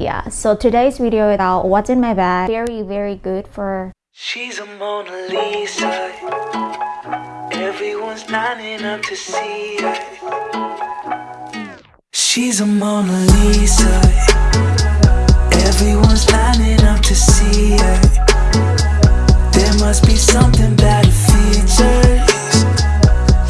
Yeah, so today's video is about what's in my bag. Very, very good for... She's a Mona Lisa. Everyone's lining up to see her. She's a Mona Lisa. Everyone's lining up to see her. There must be something about her features.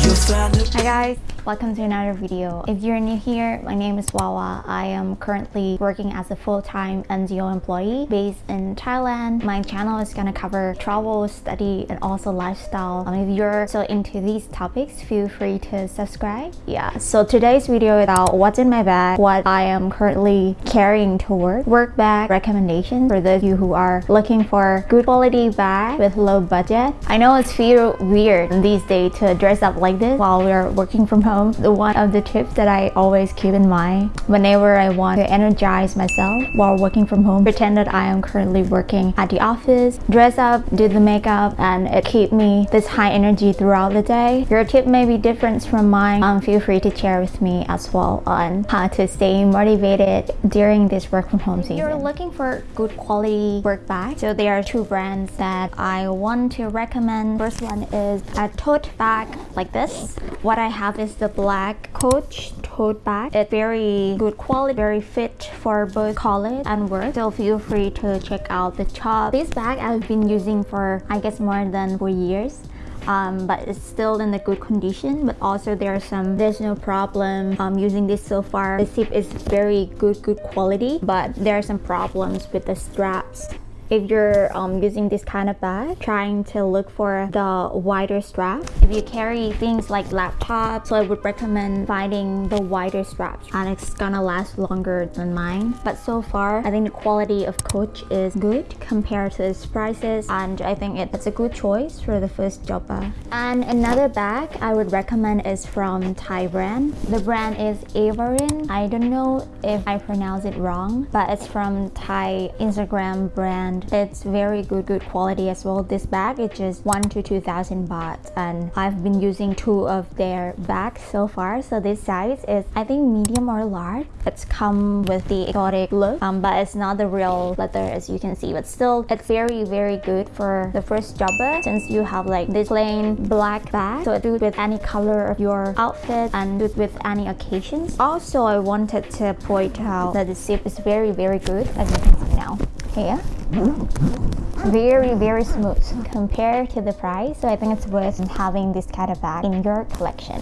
You'll find her Hi guys, welcome to another video. If you're new here, my name is Wawa. I am currently working as a full-time NGO employee based in Thailand. My channel is gonna cover travel, study, and also lifestyle. Um, if you're so into these topics, feel free to subscribe. Yeah, so today's video is about what's in my bag, what I am currently carrying to work, work bag recommendations for those of you who are looking for good quality bag with low budget. I know it's feel weird these days to dress up like this while we're working from home. The one of the tips that I always keep in mind whenever I want to energize myself while working from home, pretend that I am currently working at the office, dress up, do the makeup, and it keep me this high energy throughout the day. Your tip may be different from mine. Um, feel free to share with me as well on how to stay motivated during this work from home season. If you're looking for good quality work bag, so there are two brands that I want to recommend. First one is a tote bag like this. What I have is the black Coach tote bag. It's very good quality, very fit for both college and work. So feel free to check out the shop. This bag I've been using for I guess more than four years. Um, but it's still in a good condition but also there are some there's no problem um, using this so far the zip is very good good quality but there are some problems with the straps if you're um, using this kind of bag trying to look for the wider strap if you carry things like laptops so i would recommend finding the wider straps and it's gonna last longer than mine. But so far i think the quality of coach is good compared to its prices and i think it's a good choice for the first job bag and another bag i would recommend is from thai brand. The brand is avarin i don't know if i pronounce it wrong but it's from thai instagram brand it's very good good quality as well. This bag is just one to two thousand baht. And i've been using two of their bags so far. So this size is i think medium or large. It's come with the exotic look um, but it's not the real leather as you can see. But still it's very very good for the first jobber since you have like this plain black bag. So it do with any color of your outfit and do with any occasions. Also i wanted to point out that the zip is very very good as you can see now. Here very very smooth compared to the price. So i think it's worth having this kind of bag in your collection.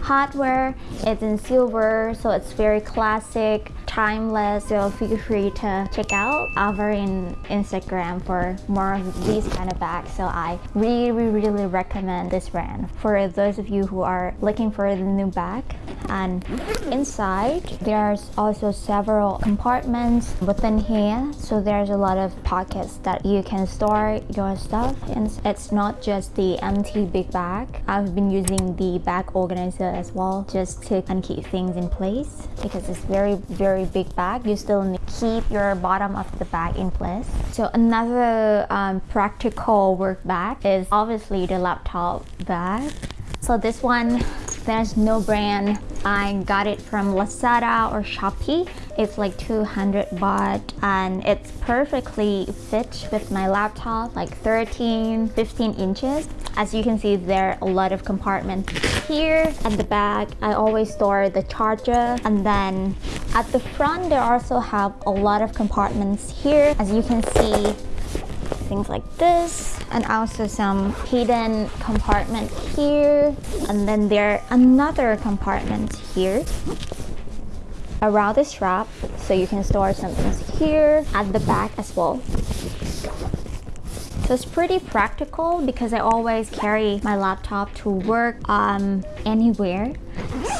Hardware it's in silver so it's very classic timeless so feel free to check out our in instagram for more of these kind of bags. So i really really recommend this brand. For those of you who are looking for the new bag and inside there's also several compartments within here. So there's a lot of pockets that you can store your stuff and it's not just the empty big bag. I've been using the bag organizer as well just to keep things in place because it's very very big bag you still need keep your bottom of the bag in place. So another um, practical work bag is obviously the laptop bag. So this one there's no brand. I got it from lazada or shopee. It's like 200 baht and it's perfectly fit with my laptop like 13 15 inches. As you can see there are a lot of compartments here at the back i always store the charger and then at the front they also have a lot of compartments here. As you can see things like this and also some hidden compartment here and then there another compartment here. Around the strap so you can store some things here at the back as well. So it's pretty practical because I always carry my laptop to work um, anywhere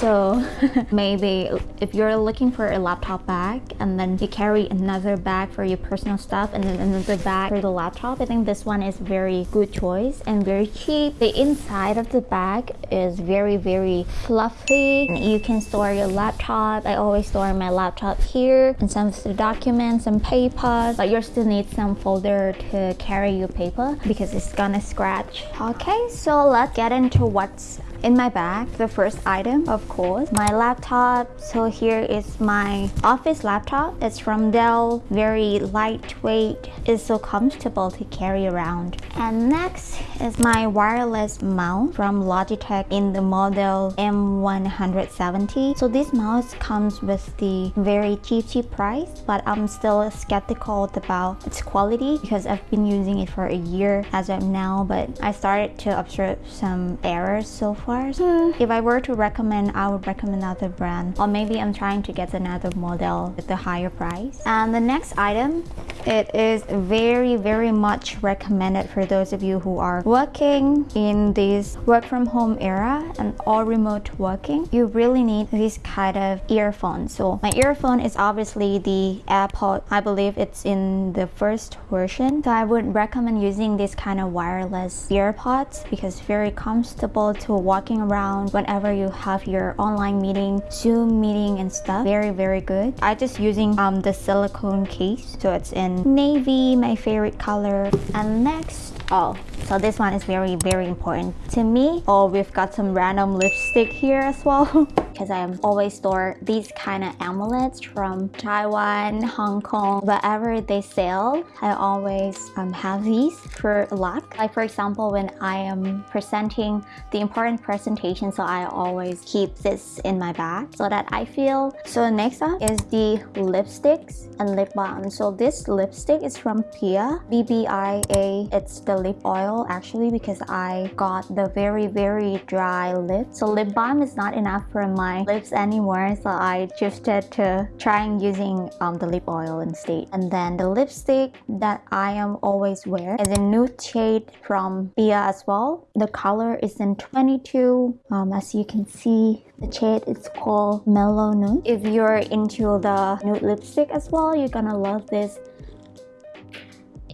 so maybe if you're looking for a laptop bag and then you carry another bag for your personal stuff and then another bag for the laptop i think this one is very good choice and very cheap. The inside of the bag is very very fluffy you can store your laptop. I always store my laptop here and some of the documents and papers but you still need some folder to carry your paper because it's gonna scratch. Okay so let's get into what's in my bag, the first item, of course, my laptop. So here is my office laptop. It's from Dell, very lightweight. It's so comfortable to carry around. And next is my wireless mouse from Logitech in the model M170. So this mouse comes with the very cheap, cheap price, but I'm still skeptical about its quality because I've been using it for a year as of now, but I started to observe some errors so far. So uh. if I were to recommend, I would recommend another brand, or maybe I'm trying to get another model with the higher price. And the next item, it is very, very much recommended for those of you who are working in this work from home era and all remote working. You really need this kind of earphone. So my earphone is obviously the AirPod. I believe it's in the first version. So I would recommend using this kind of wireless earpods because very comfortable to walking around whenever you have your online meeting, Zoom meeting and stuff. Very, very good. I just using um, the silicone case. So it's in navy, my favorite color. And next, oh, so this one is very, very important to me. Oh, we've got some random lipstick here as well. because I always store these kind of amulets from Taiwan, Hong Kong, wherever they sell. I always um, have these for luck. Like for example, when I am presenting the important presentation, so I always keep this in my bag so that I feel. So next up is the lipsticks and lip balm. So this lipstick is from Pia, BBIA. It's the lip oil actually because I got the very, very dry lips. So lip balm is not enough for my lips anymore so I shifted to trying using um, the lip oil instead. And then the lipstick that I am always wear is a nude shade from Bia as well. The color is in 22 um, as you can see the shade is called mellow nude. If you're into the nude lipstick as well you're gonna love this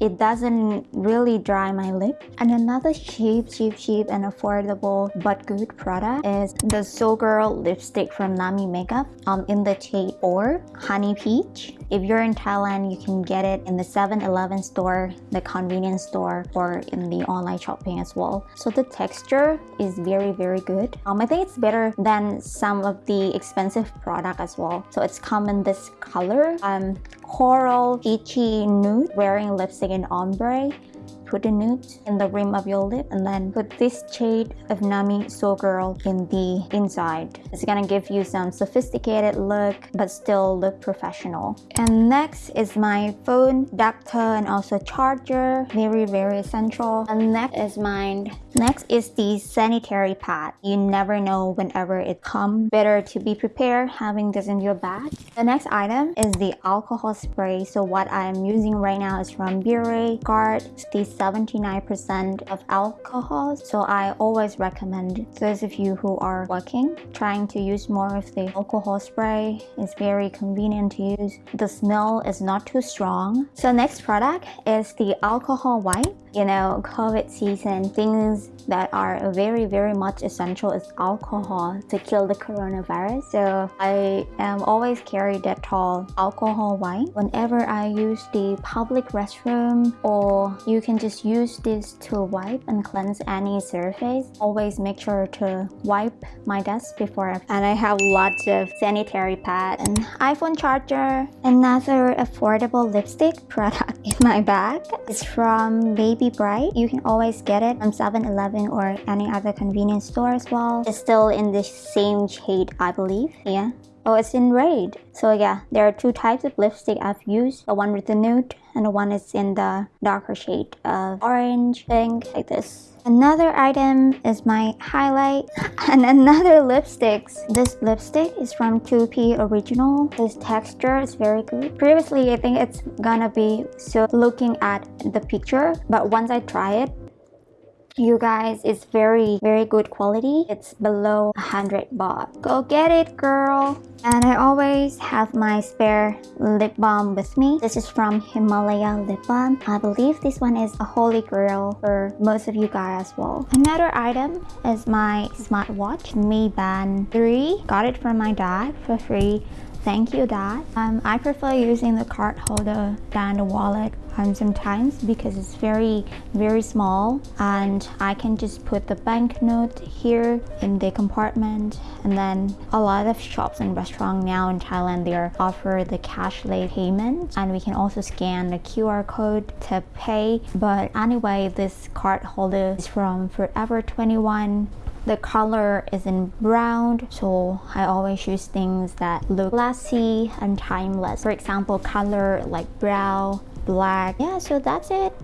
it doesn't really dry my lip. And another cheap, cheap, cheap and affordable but good product is the Seoul Girl lipstick from Nami Makeup um, in the shade or Honey Peach. If you're in Thailand, you can get it in the 7-Eleven store, the convenience store, or in the online shopping as well. So the texture is very, very good. Um, I think it's better than some of the expensive product as well. So it's come in this color. Um, coral peachy nude wearing lipstick in ombre put a nude in the rim of your lip and then put this shade of Nami Seoul Girl in the inside. It's gonna give you some sophisticated look but still look professional. And next is my phone adapter and also charger. Very, very essential. And next is mine. Next is the sanitary pad. You never know whenever it comes. Better to be prepared having this in your bag. The next item is the alcohol spray. So what I'm using right now is from Bure Guard. The 79% of alcohol. So I always recommend those of you who are working, trying to use more of the alcohol spray. It's very convenient to use. The smell is not too strong. So next product is the alcohol wipe. You know, COVID season, things that are very, very much essential is alcohol to kill the coronavirus. So I am always carry Dettol alcohol wipe whenever I use the public restroom or you can just use this to wipe and cleanse any surface. Always make sure to wipe my desk before and I have lots of sanitary pad and iPhone charger. Another affordable lipstick product in my bag is from Baby Bright. You can always get it from 7-Eleven or any other convenience store as well. It's still in the same shade, I believe. Yeah. Oh, it's in red. So yeah, there are two types of lipstick I've used. The one with the nude and the one is in the darker shade of orange, pink, like this. Another item is my highlight and another lipsticks. This lipstick is from 2P Original. This texture is very good. Previously, I think it's gonna be so looking at the picture, but once I try it, you guys it's very very good quality. It's below 100 baht. Go get it girl. And i always have my spare lip balm with me. This is from himalaya lip balm. I believe this one is a holy grail for most of you guys as well. Another item is my smartwatch mi band 3 got it from my dad for free Thank you, Dad. Um, I prefer using the card holder than the wallet sometimes because it's very, very small and I can just put the banknote here in the compartment and then a lot of shops and restaurants now in Thailand they offer the cash cashless payment and we can also scan the QR code to pay but anyway this card holder is from Forever 21 the color is in brown, so I always choose things that look classy and timeless. For example, color like brown, black. Yeah, so that's it.